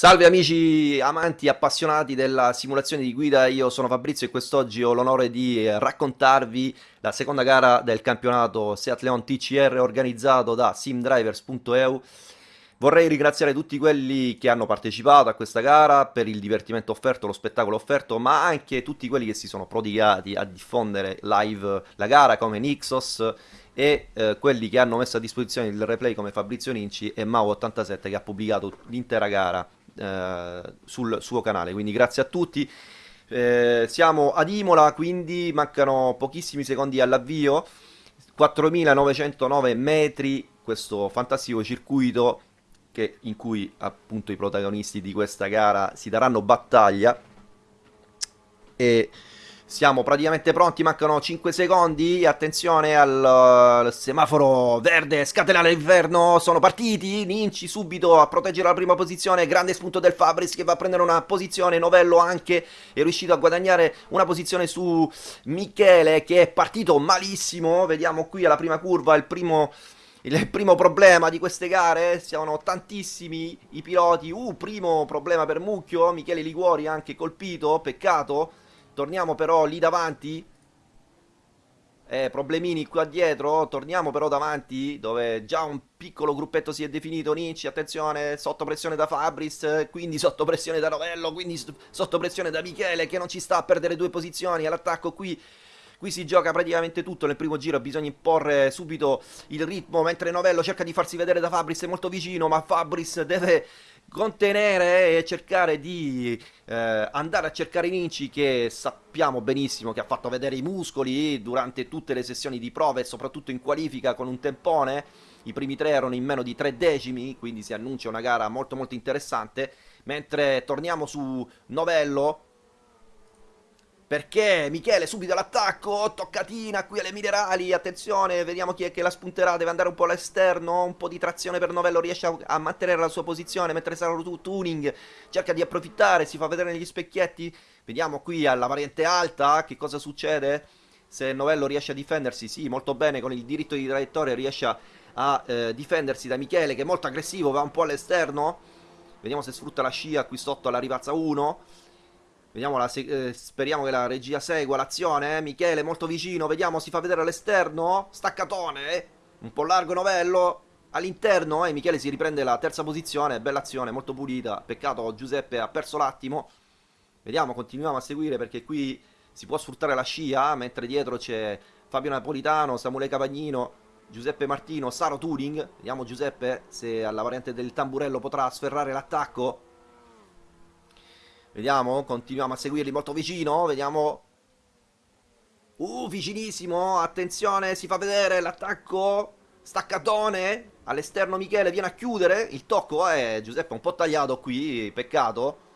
Salve amici amanti appassionati della simulazione di guida, io sono Fabrizio e quest'oggi ho l'onore di raccontarvi la seconda gara del campionato Seat Leon TCR organizzato da simdrivers.eu. Vorrei ringraziare tutti quelli che hanno partecipato a questa gara per il divertimento offerto, lo spettacolo offerto, ma anche tutti quelli che si sono prodigati a diffondere live la gara come Nixos e eh, quelli che hanno messo a disposizione il replay come Fabrizio Ninci e Mau87 che ha pubblicato l'intera gara eh, sul suo canale. Quindi grazie a tutti. Eh, siamo ad Imola, quindi mancano pochissimi secondi all'avvio. 4.909 metri, questo fantastico circuito che, in cui appunto i protagonisti di questa gara si daranno battaglia. E siamo praticamente pronti, mancano 5 secondi, attenzione al, al semaforo verde, scatenare l'inverno, sono partiti, Ninci subito a proteggere la prima posizione, grande spunto del Fabris che va a prendere una posizione, Novello anche è riuscito a guadagnare una posizione su Michele che è partito malissimo, vediamo qui alla prima curva il primo... Il primo problema di queste gare, siamo tantissimi i piloti, uh, primo problema per Mucchio, Michele Liguori anche colpito, peccato, Torniamo però lì davanti. Eh, problemini qua dietro. Torniamo però davanti, dove già un piccolo gruppetto si è definito. Ninci, attenzione, sotto pressione da Fabris, quindi sotto pressione da Novello, quindi sotto pressione da Michele, che non ci sta a perdere due posizioni. All'attacco qui Qui si gioca praticamente tutto. Nel primo giro, bisogna imporre subito il ritmo, mentre Novello cerca di farsi vedere da Fabris, è molto vicino, ma Fabris deve contenere e cercare di eh, andare a cercare Ninci che sappiamo benissimo che ha fatto vedere i muscoli durante tutte le sessioni di prova e soprattutto in qualifica con un tempone. I primi tre erano in meno di tre decimi quindi si annuncia una gara molto molto interessante. Mentre torniamo su Novello perché Michele subito all'attacco, toccatina qui alle minerali, attenzione, vediamo chi è che la spunterà, deve andare un po' all'esterno, un po' di trazione per Novello, riesce a, a mantenere la sua posizione, mentre sarà tu tuning, cerca di approfittare, si fa vedere negli specchietti, vediamo qui alla variante alta che cosa succede, se Novello riesce a difendersi, sì, molto bene, con il diritto di traiettoria riesce a, a eh, difendersi da Michele che è molto aggressivo, va un po' all'esterno, vediamo se sfrutta la scia qui sotto alla ripazza 1, Vediamo la, eh, speriamo che la regia segua l'azione. Eh? Michele molto vicino. Vediamo, si fa vedere all'esterno. Staccatone. Eh? Un po' largo novello. All'interno, eh, Michele si riprende la terza posizione. Bella azione, molto pulita. Peccato, Giuseppe ha perso l'attimo. Vediamo, continuiamo a seguire perché qui si può sfruttare la scia. Mentre dietro c'è Fabio Napolitano, Samuele Cavagnino, Giuseppe Martino, Saro Turing. Vediamo Giuseppe se alla variante del tamburello potrà sferrare l'attacco. Vediamo, continuiamo a seguirli molto vicino, vediamo... Uh, vicinissimo, attenzione, si fa vedere l'attacco, staccatone, all'esterno Michele viene a chiudere, il tocco è eh, Giuseppe un po' tagliato qui, peccato.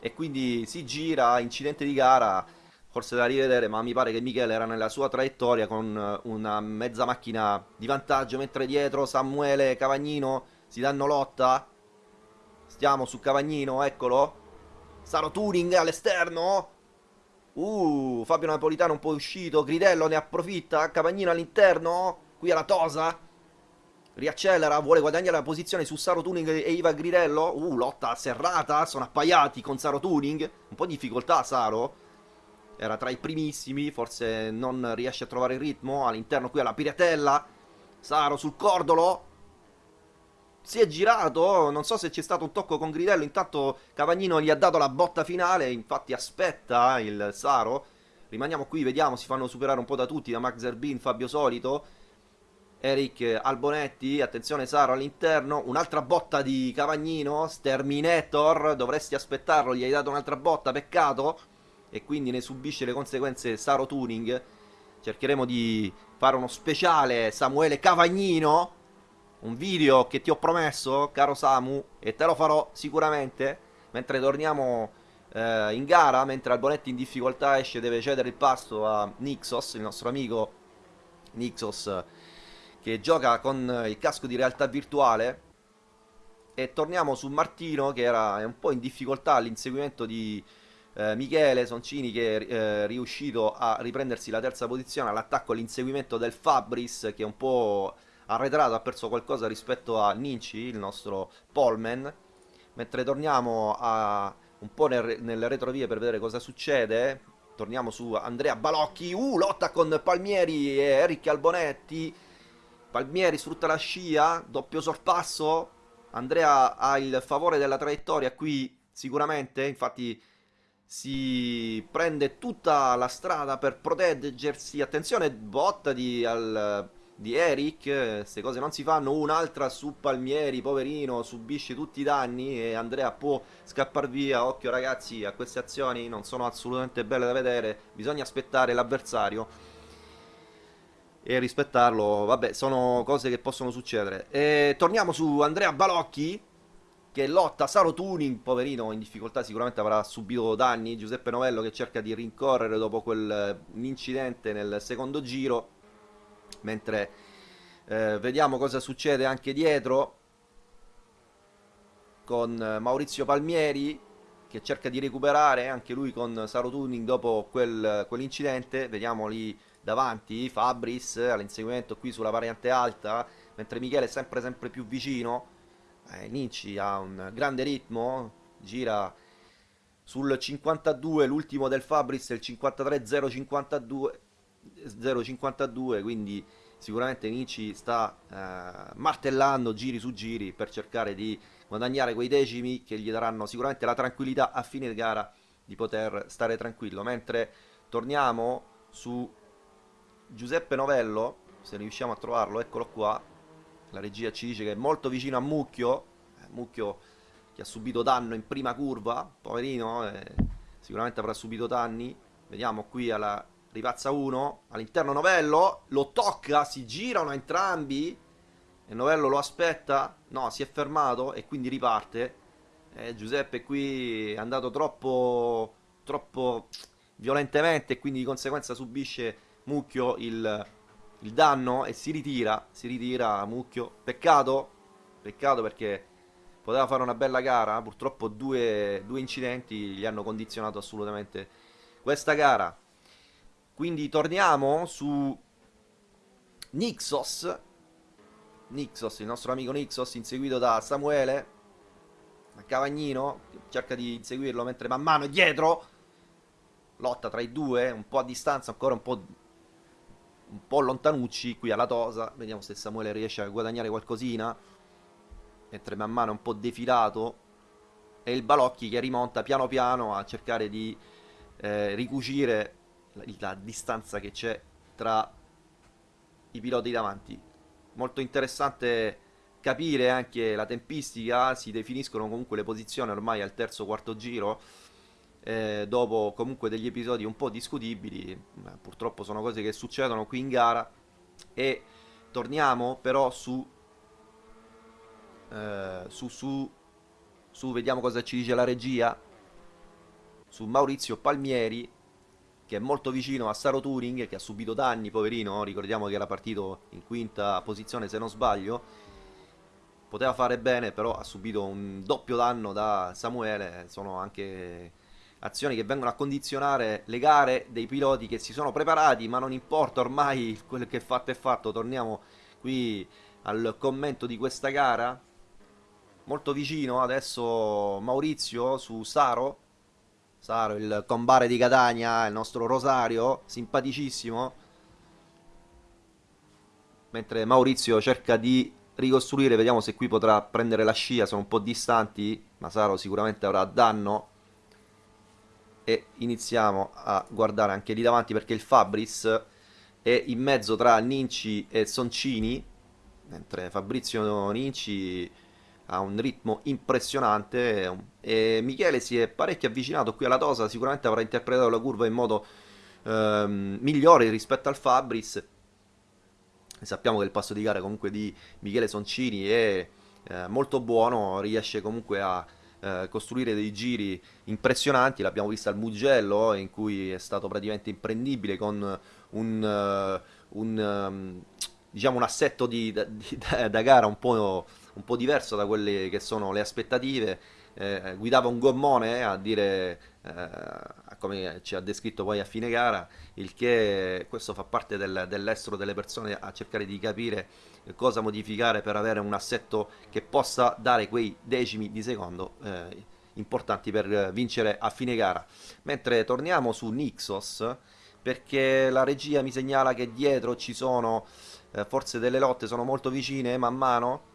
E quindi si gira, incidente di gara, forse da rivedere, ma mi pare che Michele era nella sua traiettoria con una mezza macchina di vantaggio, mentre dietro Samuele Cavagnino si danno lotta. Stiamo su Cavagnino, eccolo. Saro Turing all'esterno. Uh, Fabio Napolitano un po' uscito. Gridello ne approfitta. Cavagnino all'interno. Qui alla Tosa. Riaccelera, vuole guadagnare la posizione su Saro Tuning e Iva Gridello. Uh, lotta serrata. Sono appaiati con Saro Tuning. Un po' di difficoltà Saro. Era tra i primissimi. Forse non riesce a trovare il ritmo. All'interno qui alla Piratella. Saro sul cordolo si è girato, non so se c'è stato un tocco con Gridello, intanto Cavagnino gli ha dato la botta finale, infatti aspetta il Saro. Rimaniamo qui, vediamo, si fanno superare un po' da tutti, da Max Zerbin, Fabio Solito, Eric Albonetti, attenzione Saro all'interno, un'altra botta di Cavagnino, Sterminator, dovresti aspettarlo, gli hai dato un'altra botta, peccato, e quindi ne subisce le conseguenze Saro Tuning. Cercheremo di fare uno speciale Samuele Cavagnino un video che ti ho promesso, caro Samu, e te lo farò sicuramente, mentre torniamo eh, in gara, mentre Albonetti in difficoltà esce deve cedere il pasto a Nixos, il nostro amico Nixos, che gioca con il casco di realtà virtuale, e torniamo su Martino che era un po' in difficoltà all'inseguimento di eh, Michele Soncini che è eh, riuscito a riprendersi la terza posizione all'attacco all'inseguimento del Fabris che è un po' arretrato, ha perso qualcosa rispetto a Ninci, il nostro Polman. mentre torniamo a, un po' nel, nelle retrovie per vedere cosa succede, torniamo su Andrea Balocchi, uh, lotta con Palmieri e Eric Albonetti, Palmieri sfrutta la scia, doppio sorpasso, Andrea ha il favore della traiettoria qui sicuramente, infatti si prende tutta la strada per proteggersi, attenzione botta di, al, di Eric, queste cose non si fanno, un'altra su Palmieri, poverino, subisce tutti i danni e Andrea può scappare via, occhio ragazzi a queste azioni, non sono assolutamente belle da vedere, bisogna aspettare l'avversario e rispettarlo, vabbè sono cose che possono succedere. E torniamo su Andrea Balocchi che lotta Saro Tuning, poverino in difficoltà sicuramente avrà subito danni, Giuseppe Novello che cerca di rincorrere dopo quell'incidente nel secondo giro mentre eh, vediamo cosa succede anche dietro con Maurizio Palmieri che cerca di recuperare anche lui con Saro Tuning dopo quel, quell'incidente. Vediamo lì davanti Fabris all'inseguimento qui sulla variante alta mentre Michele è sempre sempre più vicino. Eh, Ninci ha un grande ritmo gira sul 52 l'ultimo del Fabris il 53 052 0,52 quindi sicuramente Nici sta eh, martellando giri su giri per cercare di guadagnare quei decimi che gli daranno sicuramente la tranquillità a fine gara di poter stare tranquillo. Mentre torniamo su Giuseppe Novello se riusciamo a trovarlo eccolo qua. La regia ci dice che è molto vicino a Mucchio eh, Mucchio che ha subito danno in prima curva poverino eh, sicuramente avrà subito danni. Vediamo qui alla Ripazza 1, all'interno Novello, lo tocca, si girano entrambi e Novello lo aspetta, no, si è fermato e quindi riparte. Eh, Giuseppe qui è andato troppo, troppo violentemente e quindi di conseguenza subisce Mucchio il, il danno e si ritira, si ritira Mucchio. Peccato, peccato perché poteva fare una bella gara, purtroppo due, due incidenti gli hanno condizionato assolutamente questa gara. Quindi torniamo su Nixos. Nixos, il nostro amico Nixos, inseguito da Samuele. A Cavagnino, cerca di inseguirlo mentre man mano è dietro. Lotta tra i due, un po' a distanza, ancora un po', un po' lontanucci qui alla Tosa. Vediamo se Samuele riesce a guadagnare qualcosina. Mentre man mano è un po' defilato. E il Balocchi che rimonta piano piano a cercare di eh, ricucire la, la distanza che c'è tra i piloti davanti. Molto interessante capire anche la tempistica, si definiscono comunque le posizioni ormai al terzo quarto giro, eh, dopo comunque degli episodi un po' discutibili, purtroppo sono cose che succedono qui in gara, e torniamo però su, eh, su, su, su, vediamo cosa ci dice la regia, su Maurizio Palmieri, che è molto vicino a Saro Turing, che ha subito danni, poverino, ricordiamo che era partito in quinta posizione se non sbaglio, poteva fare bene, però ha subito un doppio danno da Samuele, sono anche azioni che vengono a condizionare le gare dei piloti che si sono preparati, ma non importa ormai quello che è fatto è fatto, torniamo qui al commento di questa gara, molto vicino adesso Maurizio su Saro, Saro, il combare di Catania, il nostro Rosario, simpaticissimo. Mentre Maurizio cerca di ricostruire, vediamo se qui potrà prendere la scia, sono un po' distanti, ma Saro sicuramente avrà danno. E iniziamo a guardare anche lì davanti perché il Fabris è in mezzo tra Ninci e Soncini, mentre Fabrizio Ninci ha un ritmo impressionante e Michele si è parecchio avvicinato qui alla Tosa, sicuramente avrà interpretato la curva in modo ehm, migliore rispetto al Fabris. Sappiamo che il passo di gara comunque di Michele Soncini è eh, molto buono, riesce comunque a eh, costruire dei giri impressionanti, l'abbiamo visto al Mugello in cui è stato praticamente imprendibile con un, uh, un, um, diciamo un assetto di, di, da, da gara un po' un po' diverso da quelle che sono le aspettative. Eh, guidava un gommone eh, a dire, eh, come ci ha descritto poi a fine gara, il che questo fa parte del, dell'estero delle persone a cercare di capire cosa modificare per avere un assetto che possa dare quei decimi di secondo eh, importanti per vincere a fine gara. Mentre torniamo su Nixos, perché la regia mi segnala che dietro ci sono eh, forse delle lotte, sono molto vicine man mano,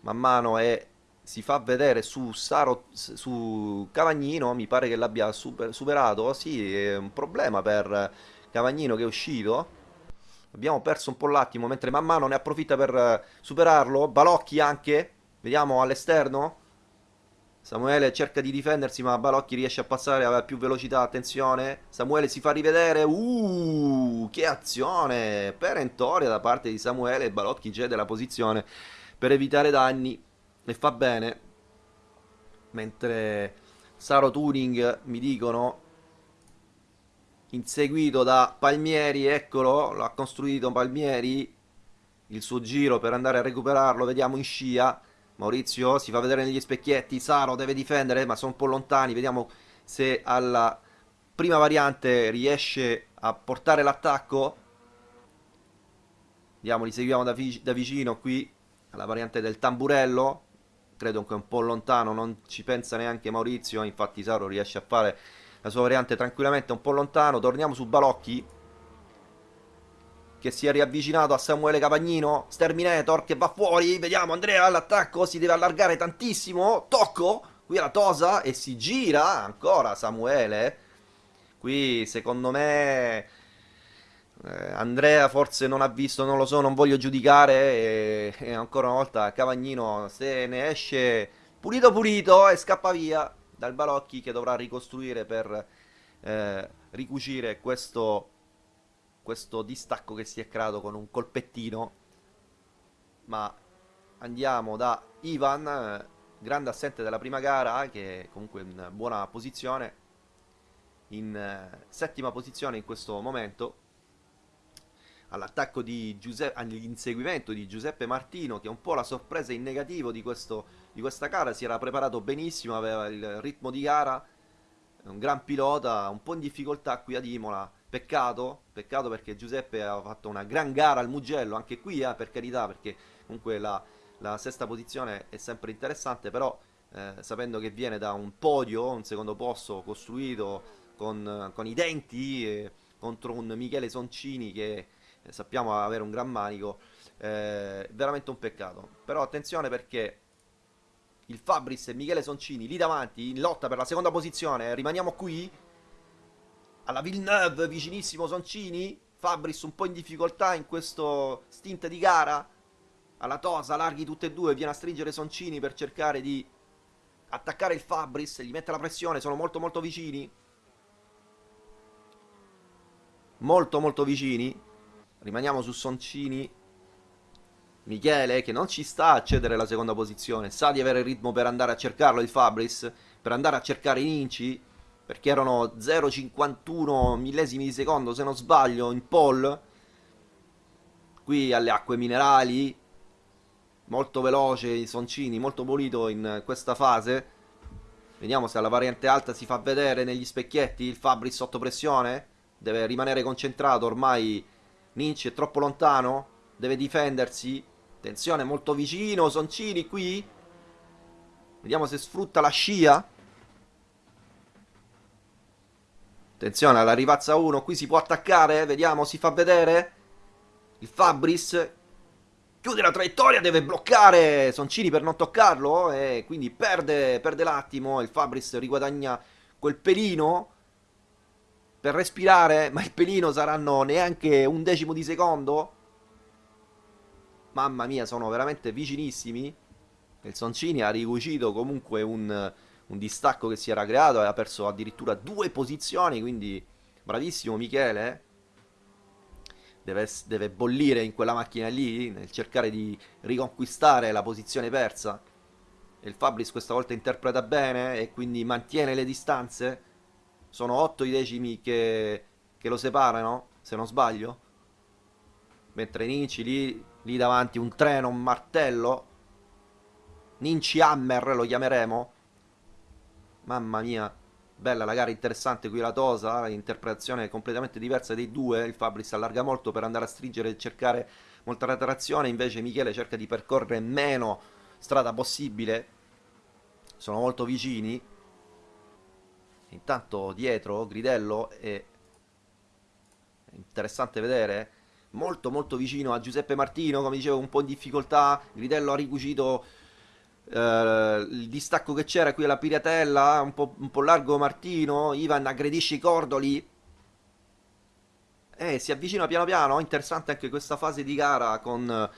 man mano e si fa vedere su Saro, su Cavagnino, mi pare che l'abbia super, superato, sì, è un problema per Cavagnino che è uscito. Abbiamo perso un po' l'attimo, mentre man mano ne approfitta per superarlo. Balocchi anche, vediamo all'esterno. Samuele cerca di difendersi, ma Balocchi riesce a passare, aveva più velocità, attenzione. Samuele si fa rivedere. Uh, che azione perentoria da parte di Samuele. Balocchi cede la posizione per evitare danni e fa bene. Mentre Saro Tuning mi dicono inseguito da Palmieri, eccolo, l'ha costruito Palmieri, il suo giro per andare a recuperarlo, vediamo in scia, Maurizio si fa vedere negli specchietti, Saro deve difendere, ma sono un po' lontani, vediamo se alla prima variante riesce a portare l'attacco, vediamo, li seguiamo da, da vicino qui, alla variante del tamburello, credo che è un po' lontano, non ci pensa neanche Maurizio, infatti Saro riesce a fare la sua variante tranquillamente un po' lontano. Torniamo su Balocchi. Che si è riavvicinato a Samuele Capagnino. Sterminator che va fuori. Vediamo Andrea all'attacco. Si deve allargare tantissimo. Tocco. Qui alla Tosa. E si gira ancora Samuele. Qui secondo me... Eh, Andrea forse non ha visto, non lo so, non voglio giudicare e, e ancora una volta Cavagnino se ne esce pulito pulito e scappa via dal Balocchi che dovrà ricostruire per eh, ricucire questo, questo distacco che si è creato con un colpettino. Ma andiamo da Ivan, grande assente della prima gara, che è comunque in buona posizione, in eh, settima posizione in questo momento all'attacco di Giuseppe, all'inseguimento di Giuseppe Martino, che è un po' la sorpresa in negativo di, questo, di questa gara, si era preparato benissimo, aveva il ritmo di gara, un gran pilota, un po' in difficoltà qui ad Imola, peccato, peccato perché Giuseppe ha fatto una gran gara al Mugello, anche qui eh, per carità, perché comunque la, la sesta posizione è sempre interessante, però eh, sapendo che viene da un podio, un secondo posto costruito con, con i denti eh, contro un Michele Soncini che sappiamo avere un gran manico, eh, veramente un peccato. Però attenzione perché il Fabris e Michele Soncini lì davanti in lotta per la seconda posizione, rimaniamo qui alla Villeneuve, vicinissimo Soncini, Fabris un po' in difficoltà in questo stint di gara, alla Tosa, larghi tutte e due, viene a stringere Soncini per cercare di attaccare il Fabris, gli mette la pressione, sono molto molto vicini. Molto molto vicini. Rimaniamo su Soncini. Michele che non ci sta a cedere la seconda posizione. Sa di avere il ritmo per andare a cercarlo il Fabris. Per andare a cercare i Ninci. Perché erano 0,51 millesimi di secondo se non sbaglio in pole. Qui alle acque minerali. Molto veloce i Soncini. Molto pulito in questa fase. Vediamo se alla variante alta si fa vedere negli specchietti il Fabris sotto pressione. Deve rimanere concentrato ormai Ninci è troppo lontano. Deve difendersi. Attenzione, molto vicino. Soncini qui. Vediamo se sfrutta la scia. Attenzione alla rivazza 1. Qui si può attaccare. Vediamo, si fa vedere. Il Fabris. Chiude la traiettoria, deve bloccare Soncini per non toccarlo. E quindi perde, perde l'attimo. Il Fabris riguadagna quel pelino per respirare, ma il pelino saranno neanche un decimo di secondo. Mamma mia, sono veramente vicinissimi. Il Soncini ha ricucito comunque un, un distacco che si era creato, aveva perso addirittura due posizioni, quindi bravissimo Michele. Deve, deve bollire in quella macchina lì, nel cercare di riconquistare la posizione persa. E il Fabris questa volta interpreta bene e quindi mantiene le distanze sono 8 i decimi che, che lo separano, se non sbaglio. Mentre Ninci lì, lì davanti un treno, un martello. Ninci Hammer lo chiameremo. Mamma mia, bella la gara, interessante qui la Tosa, interpretazione completamente diversa dei due. Il Fabris allarga molto per andare a stringere e cercare molta trazione, invece Michele cerca di percorrere meno strada possibile. Sono molto vicini. Intanto dietro Gridello è interessante vedere molto molto vicino a Giuseppe Martino, come dicevo un po' in difficoltà, Gridello ha ricucito eh, il distacco che c'era qui alla Piratella, un po', un po' largo Martino, Ivan aggredisce i cordoli, eh, si avvicina piano piano, interessante anche questa fase di gara con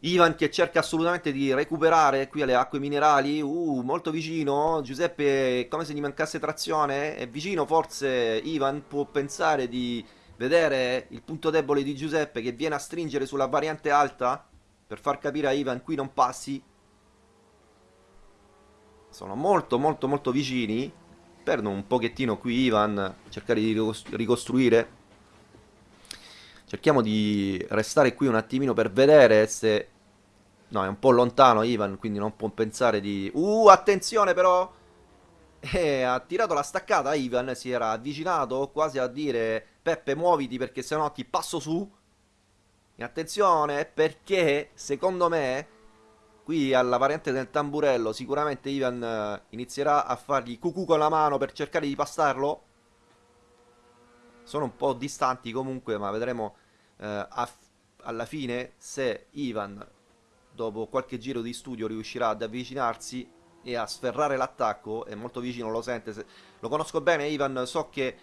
Ivan che cerca assolutamente di recuperare qui alle acque minerali, uh, molto vicino, Giuseppe come se gli mancasse trazione, è vicino forse Ivan può pensare di vedere il punto debole di Giuseppe che viene a stringere sulla variante alta per far capire a Ivan qui non passi. Sono molto molto molto vicini. Perdono un pochettino qui Ivan, cercare di ricostruire. Cerchiamo di restare qui un attimino per vedere se... No, è un po' lontano Ivan, quindi non può pensare di... Uh, attenzione però! E ha tirato la staccata Ivan, si era avvicinato quasi a dire Peppe muoviti perché sennò ti passo su. E attenzione perché secondo me qui alla variante del tamburello sicuramente Ivan eh, inizierà a fargli cucù con la mano per cercare di passarlo. Sono un po' distanti comunque ma vedremo eh, alla fine se Ivan dopo qualche giro di studio riuscirà ad avvicinarsi e a sferrare l'attacco. È molto vicino, lo sente. Lo conosco bene Ivan, so che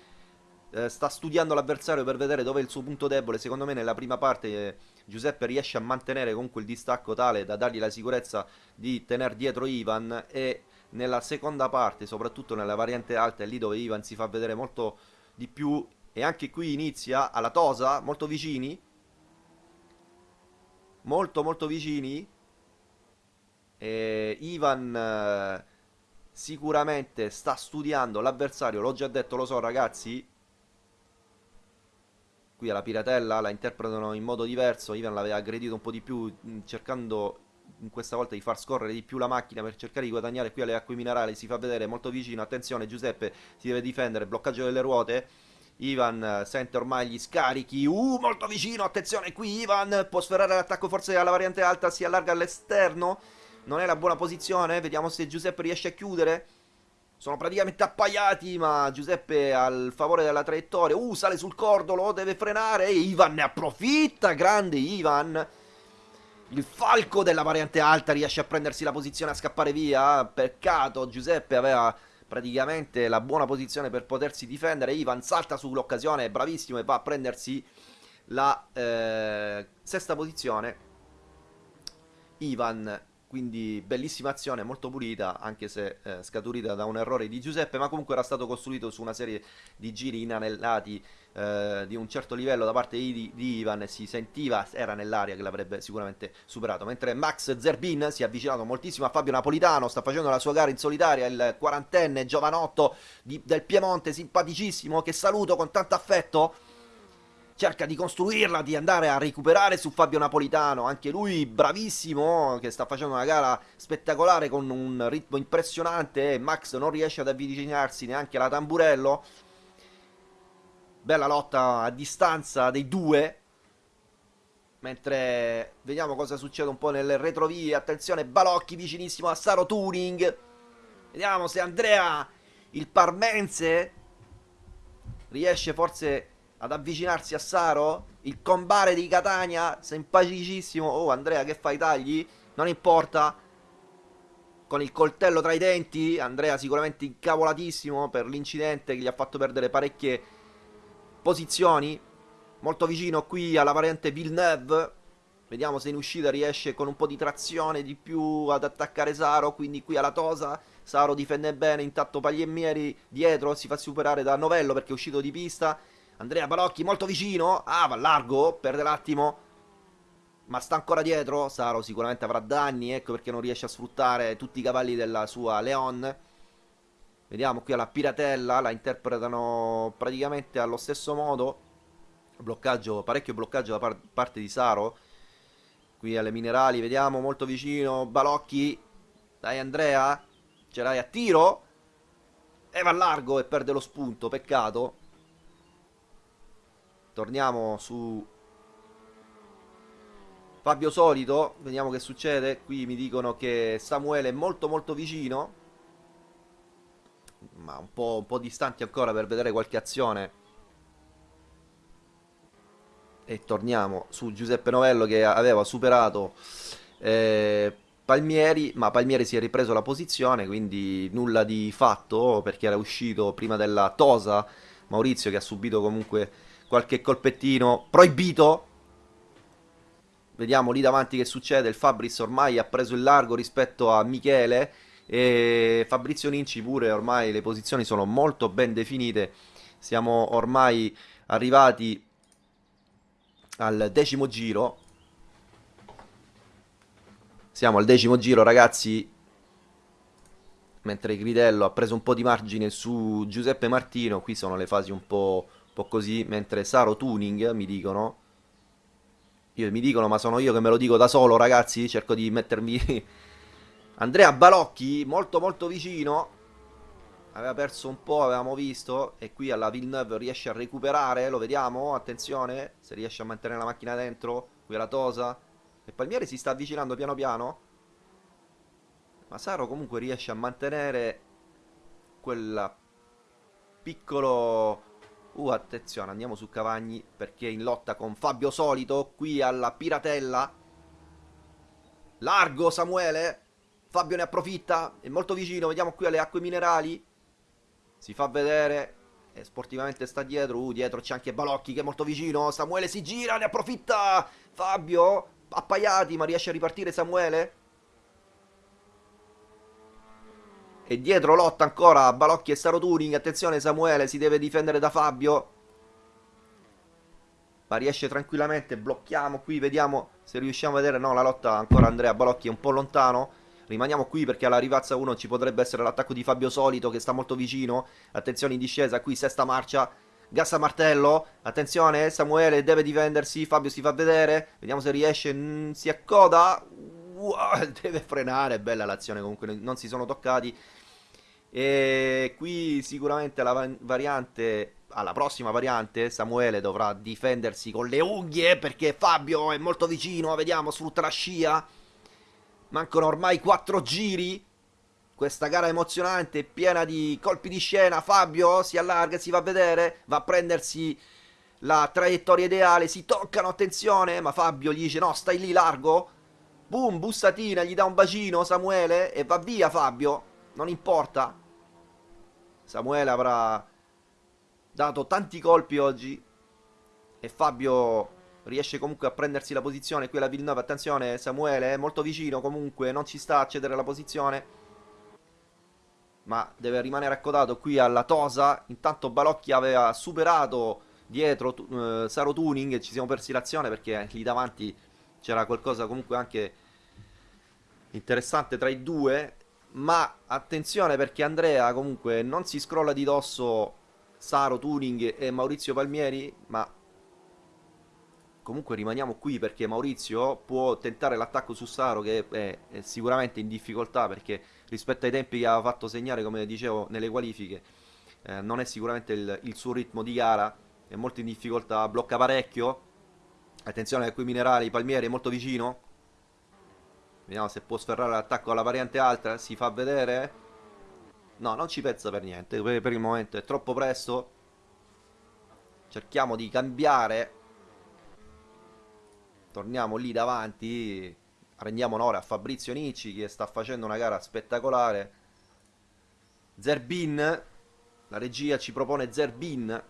eh, sta studiando l'avversario per vedere dove è il suo punto debole. Secondo me nella prima parte eh, Giuseppe riesce a mantenere comunque il distacco tale da dargli la sicurezza di tenere dietro Ivan e nella seconda parte, soprattutto nella variante alta, è lì dove Ivan si fa vedere molto di più e anche qui inizia alla Tosa, molto vicini. Molto molto vicini. E Ivan eh, sicuramente sta studiando l'avversario, l'ho già detto, lo so ragazzi, qui alla piratella la interpretano in modo diverso, Ivan l'aveva aggredito un po' di più cercando in questa volta di far scorrere di più la macchina per cercare di guadagnare. Qui alle acque minerali, si fa vedere molto vicino, attenzione Giuseppe si deve difendere, bloccaggio delle ruote, Ivan eh, sente ormai gli scarichi, uh molto vicino, attenzione qui Ivan può sferrare l'attacco forse alla variante alta, si allarga all'esterno, non è la buona posizione, vediamo se Giuseppe riesce a chiudere, sono praticamente appaiati, ma Giuseppe al favore della traiettoria. Uh, sale sul cordolo, deve frenare. E Ivan ne approfitta. Grande Ivan. Il falco della variante alta riesce a prendersi la posizione a scappare via. Peccato, Giuseppe aveva praticamente la buona posizione per potersi difendere. Ivan salta sull'occasione, bravissimo, e va a prendersi la eh, sesta posizione. Ivan quindi bellissima azione, molto pulita, anche se eh, scaturita da un errore di Giuseppe, ma comunque era stato costruito su una serie di giri inanellati eh, di un certo livello da parte di, di Ivan si sentiva, era nell'aria che l'avrebbe sicuramente superato. Mentre Max Zerbin si è avvicinato moltissimo a Fabio Napolitano, sta facendo la sua gara in solitaria, il quarantenne giovanotto di, del Piemonte, simpaticissimo, che saluto con tanto affetto cerca di costruirla, di andare a recuperare su Fabio Napolitano, anche lui bravissimo, che sta facendo una gara spettacolare con un ritmo impressionante, Max non riesce ad avvicinarsi neanche alla Tamburello, bella lotta a distanza dei due, mentre vediamo cosa succede un po' nelle retrovie, attenzione Balocchi vicinissimo a Saro Turing, vediamo se Andrea, il parmense, riesce forse ad avvicinarsi a Saro. Il combare di Catania, simpaticissimo. Oh, Andrea, che fai tagli? Non importa. Con il coltello tra i denti. Andrea sicuramente incavolatissimo per l'incidente che gli ha fatto perdere parecchie posizioni. Molto vicino qui alla variante Villeneuve. Vediamo se in uscita riesce con un po' di trazione di più ad attaccare Saro. Quindi qui alla Tosa. Saro difende bene. Intanto Pagliemmieri dietro si fa superare da Novello perché è uscito di pista. Andrea Balocchi molto vicino. Ah, va largo. Perde l'attimo. Ma sta ancora dietro. Saro sicuramente avrà danni. Ecco perché non riesce a sfruttare tutti i cavalli della sua Leon. Vediamo qui alla Piratella. La interpretano praticamente allo stesso modo. Bloccaggio, parecchio bloccaggio da par parte di Saro. Qui alle minerali. Vediamo molto vicino. Balocchi. Dai Andrea. Ce l'hai a tiro. E va largo e perde lo spunto. Peccato. Torniamo su Fabio Solito, vediamo che succede. Qui mi dicono che Samuele è molto molto vicino. Ma un po', un po distanti ancora per vedere qualche azione. E torniamo su Giuseppe Novello che aveva superato eh, Palmieri, ma Palmieri si è ripreso la posizione, quindi nulla di fatto perché era uscito prima della Tosa Maurizio che ha subito comunque qualche colpettino proibito Vediamo lì davanti che succede. Il Fabris ormai ha preso il largo rispetto a Michele. E Fabrizio Ninci pure ormai le posizioni sono molto ben definite. Siamo ormai arrivati al decimo giro. Siamo al decimo giro, ragazzi. Mentre Gridello ha preso un po' di margine su Giuseppe Martino. Qui sono le fasi un po', un po così. Mentre Saro Tuning, mi dicono, io mi dicono, ma sono io che me lo dico da solo, ragazzi. Cerco di mettermi. Andrea Balocchi, molto molto vicino. Aveva perso un po', avevamo visto. E qui alla Villeneuve riesce a recuperare. Lo vediamo. Attenzione. Se riesce a mantenere la macchina dentro. Qui alla Tosa. E Palmieri si sta avvicinando piano piano. Ma Saro comunque riesce a mantenere quel piccolo Uh, attenzione, andiamo su Cavagni perché in lotta con Fabio Solito qui alla Piratella. Largo Samuele. Fabio ne approfitta, è molto vicino, vediamo qui alle acque minerali. Si fa vedere e sportivamente sta dietro. Uh, dietro c'è anche Balocchi che è molto vicino. Samuele si gira, ne approfitta. Fabio appaiati, ma riesce a ripartire Samuele. E dietro lotta ancora Balocchi e Staro Turing. Attenzione Samuele, si deve difendere da Fabio. Ma riesce tranquillamente. Blocchiamo qui, vediamo se riusciamo a vedere. No, la lotta ancora Andrea Balocchi è un po' lontano. Rimaniamo qui perché alla rivazza 1 ci potrebbe essere l'attacco di Fabio Solito che sta molto vicino. Attenzione in discesa, qui sesta marcia. Gassa martello, attenzione, Samuele deve difendersi, Fabio si fa vedere, vediamo se riesce, mm, si accoda, wow, deve frenare, bella l'azione comunque, non si sono toccati. E qui sicuramente la variante, alla prossima variante, Samuele dovrà difendersi con le unghie perché Fabio è molto vicino, vediamo, sfrutta la scia. Mancano ormai 4 giri. Questa gara emozionante, piena di colpi di scena. Fabio si allarga, si va a vedere, va a prendersi la traiettoria ideale. Si toccano, attenzione, ma Fabio gli dice no, stai lì largo. Boom, bussatina, gli dà un bacino Samuele e va via Fabio. Non importa. Samuele avrà dato tanti colpi oggi. E Fabio riesce comunque a prendersi la posizione. Qui la Villeneuve, attenzione, Samuele è molto vicino comunque, non ci sta a cedere la posizione. Ma deve rimanere accodato qui alla Tosa. Intanto Balocchi aveva superato dietro eh, Saro Tuning. Ci siamo persi l'azione perché lì davanti c'era qualcosa comunque anche interessante tra i due. Ma attenzione perché Andrea comunque non si scrolla di dosso Saro Tuning e Maurizio Palmieri, ma comunque rimaniamo qui perché Maurizio può tentare l'attacco su Saro che è, è, sicuramente in difficoltà perché rispetto ai tempi che aveva fatto segnare, come dicevo, nelle qualifiche, eh, non è sicuramente il, il, suo ritmo di gara, è molto in difficoltà, blocca parecchio. Attenzione che qui Minerali, Palmieri è molto vicino, Vediamo se può sferrare l'attacco alla variante alta. Si fa vedere. No, non ci pensa per niente. Per il momento è troppo presto. Cerchiamo di cambiare. Torniamo lì davanti. Rendiamo onore a Fabrizio Nicci che sta facendo una gara spettacolare. Zerbin. La regia ci propone Zerbin.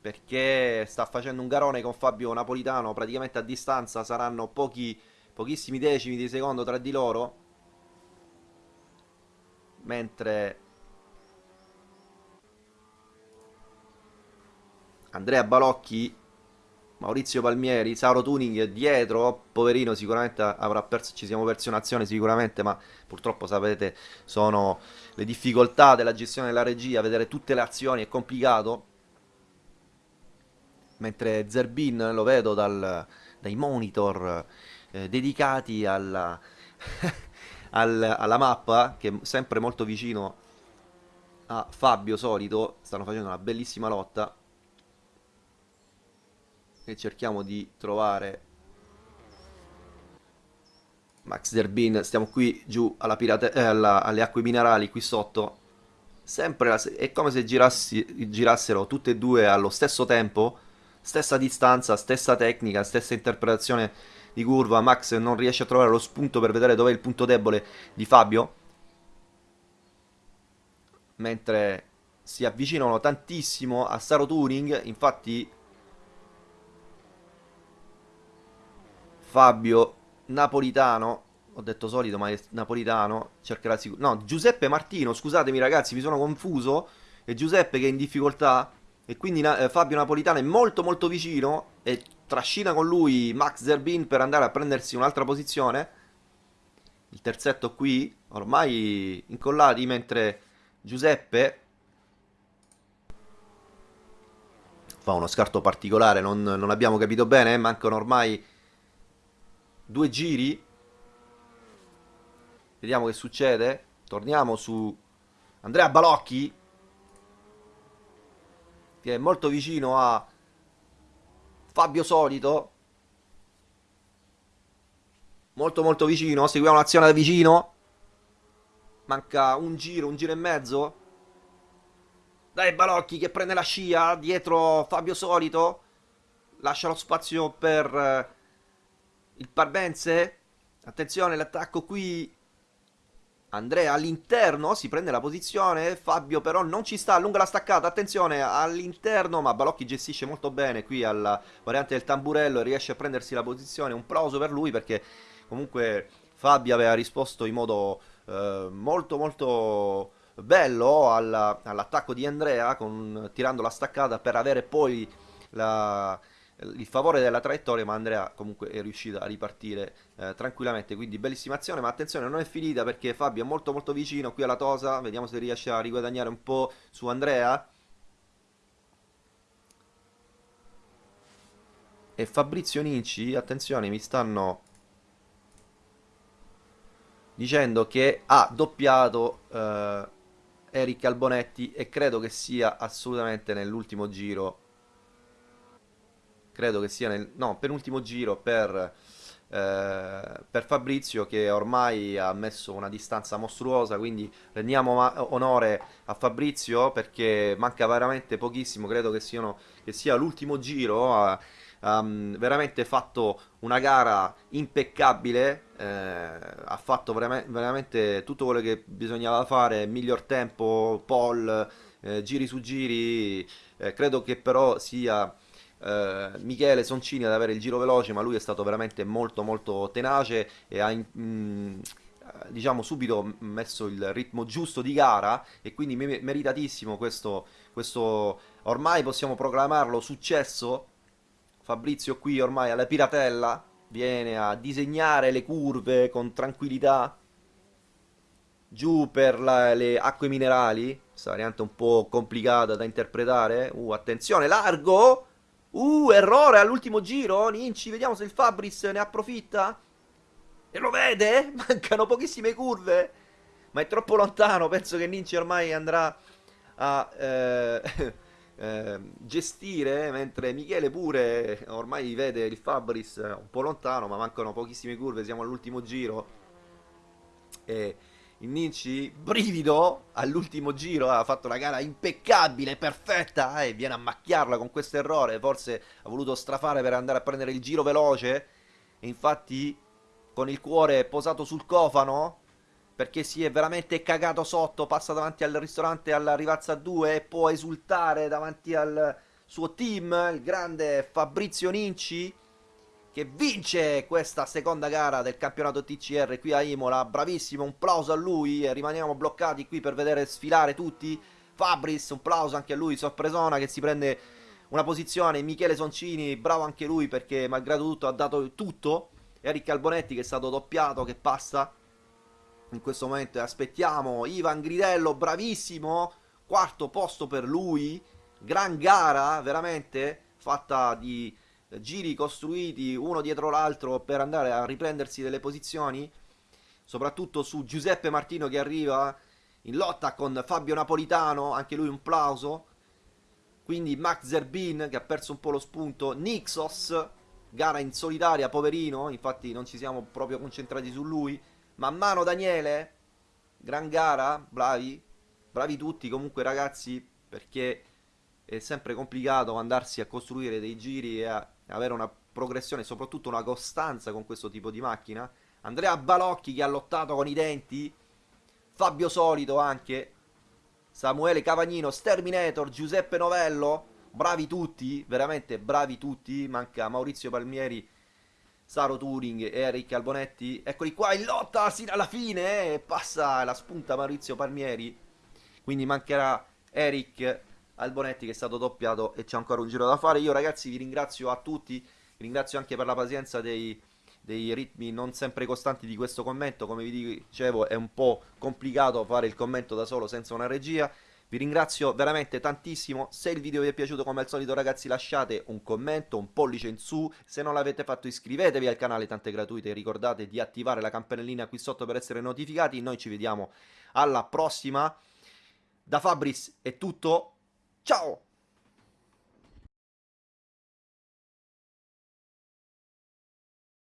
Perché sta facendo un garone con Fabio Napolitano. Praticamente a distanza saranno pochi pochissimi decimi di secondo tra di loro mentre Andrea Balocchi Maurizio Palmieri Sauro Tuning dietro poverino sicuramente avrà perso ci siamo persi un'azione sicuramente ma purtroppo sapete sono le difficoltà della gestione della regia vedere tutte le azioni è complicato. Mentre Zerbin lo vedo dal, dai monitor eh, dedicati alla, al, alla mappa, che è sempre molto vicino a Fabio Solito, stanno facendo una bellissima lotta e cerchiamo di trovare Max Zerbin, stiamo qui giù alla pirate, eh, alla, alle acque minerali qui sotto. Sempre la, è come se girassi, girassero tutte e due allo stesso tempo, stessa distanza, stessa tecnica, stessa interpretazione di curva. Max non riesce a trovare lo spunto per vedere dov'è il punto debole di Fabio. Mentre si avvicinano tantissimo a Saro Turing, infatti Fabio Napolitano, ho detto solito ma è Napolitano, cercherà sicuro... No, Giuseppe Martino, scusatemi ragazzi, mi sono confuso, è Giuseppe che è in difficoltà e quindi eh, Fabio Napolitano è molto molto vicino e trascina con lui Max Zerbin per andare a prendersi un'altra posizione. Il terzetto qui, ormai incollati, mentre Giuseppe fa uno scarto particolare, non, non abbiamo capito bene, mancano ormai due giri. Vediamo che succede. Torniamo su Andrea Balocchi, che è molto vicino a Fabio Solito. Molto molto vicino, seguiamo l'azione da vicino. Manca un giro, un giro e mezzo. Dai Balocchi che prende la scia dietro Fabio Solito. Lascia lo spazio per eh, il Parbense. Attenzione, l'attacco qui. Andrea all'interno si prende la posizione. Fabio però non ci sta, allunga la staccata. Attenzione all'interno, ma Balocchi gestisce molto bene qui alla variante del tamburello e riesce a prendersi la posizione. Un plauso per lui perché comunque Fabio aveva risposto in modo eh, molto molto bello all'attacco di Andrea con, tirando la staccata per avere poi la il favore della traiettoria, ma Andrea comunque è riuscito a ripartire eh, tranquillamente, quindi bellissima azione, ma attenzione non è finita perché Fabio è molto molto vicino qui alla Tosa, vediamo se riesce a riguadagnare un po' su Andrea. E Fabrizio Ninci, attenzione, mi stanno dicendo che ha doppiato eh, Eric Albonetti e credo che sia assolutamente nell'ultimo giro credo che sia nel no, penultimo giro per, eh, per Fabrizio che ormai ha messo una distanza mostruosa, quindi rendiamo onore a Fabrizio perché manca veramente pochissimo, credo che, siano, che sia l'ultimo giro. Ha, ha veramente fatto una gara impeccabile, eh, ha fatto veramente tutto quello che bisognava fare, miglior tempo, pole, eh, giri su giri, eh, credo che però sia eh, Michele Soncini ad avere il giro veloce, ma lui è stato veramente molto molto tenace e ha... Mh, mm, diciamo subito messo il ritmo giusto di gara e quindi meritatissimo questo, questo ormai possiamo proclamarlo successo. Fabrizio qui ormai alla piratella viene a disegnare le curve con tranquillità. Giù per la, le acque minerali questa variante un po' complicata da interpretare. Uh attenzione largo Uh, errore all'ultimo giro. Ninci, vediamo se il Fabris ne approfitta. E lo vede? Mancano pochissime curve. Ma è troppo lontano. Penso che Ninci ormai andrà a eh, eh, gestire. Mentre Michele pure ormai vede il Fabris un po' lontano. Ma mancano pochissime curve. Siamo all'ultimo giro. E il Ninci, brivido all'ultimo giro, ha fatto una gara impeccabile, perfetta e viene a macchiarla con questo errore. Forse ha voluto strafare per andare a prendere il giro veloce e infatti con il cuore posato sul cofano perché si è veramente cagato sotto, passa davanti al ristorante alla Rivazza 2 e può esultare davanti al suo team, il grande Fabrizio Ninci che vince questa seconda gara del campionato TCR qui a Imola. Bravissimo, un plauso a lui. E rimaniamo bloccati qui per vedere sfilare tutti. Fabris, un plauso anche a lui. Sorpresona che si prende una posizione. Michele Soncini, bravo anche lui perché malgrado tutto ha dato tutto. Eric Albonetti che è stato doppiato, che passa in questo momento. Aspettiamo Ivan Gridello, bravissimo. Quarto posto per lui. Gran gara, veramente, fatta di giri costruiti uno dietro l'altro per andare a riprendersi delle posizioni, soprattutto su Giuseppe Martino che arriva in lotta con Fabio Napolitano, anche lui un plauso. Quindi Max Zerbin che ha perso un po' lo spunto, Nixos gara in solitaria, poverino, infatti non ci siamo proprio concentrati su lui. Man mano Daniele, gran gara, bravi, bravi tutti comunque ragazzi, perché è sempre complicato andarsi a costruire dei giri e a avere una progressione, soprattutto una costanza con questo tipo di macchina. Andrea Balocchi che ha lottato con i denti, Fabio Solito anche, Samuele Cavagnino, Sterminator, Giuseppe Novello, bravi tutti, veramente bravi tutti, manca Maurizio Palmieri, Saro Turing e Eric Albonetti, eccoli qua in lotta sino alla fine, eh, passa la spunta Maurizio Palmieri, quindi mancherà Eric Albonetti che è stato doppiato e c'è ancora un giro da fare. Io ragazzi vi ringrazio a tutti, vi ringrazio anche per la pazienza dei, dei ritmi non sempre costanti di questo commento, come vi dicevo è un po' complicato fare il commento da solo senza una regia. Vi ringrazio veramente tantissimo, se il video vi è piaciuto come al solito ragazzi lasciate un commento, un pollice in su, se non l'avete fatto iscrivetevi al canale tante gratuite, ricordate di attivare la campanellina qui sotto per essere notificati, noi ci vediamo alla prossima, da Fabris è tutto, Chao.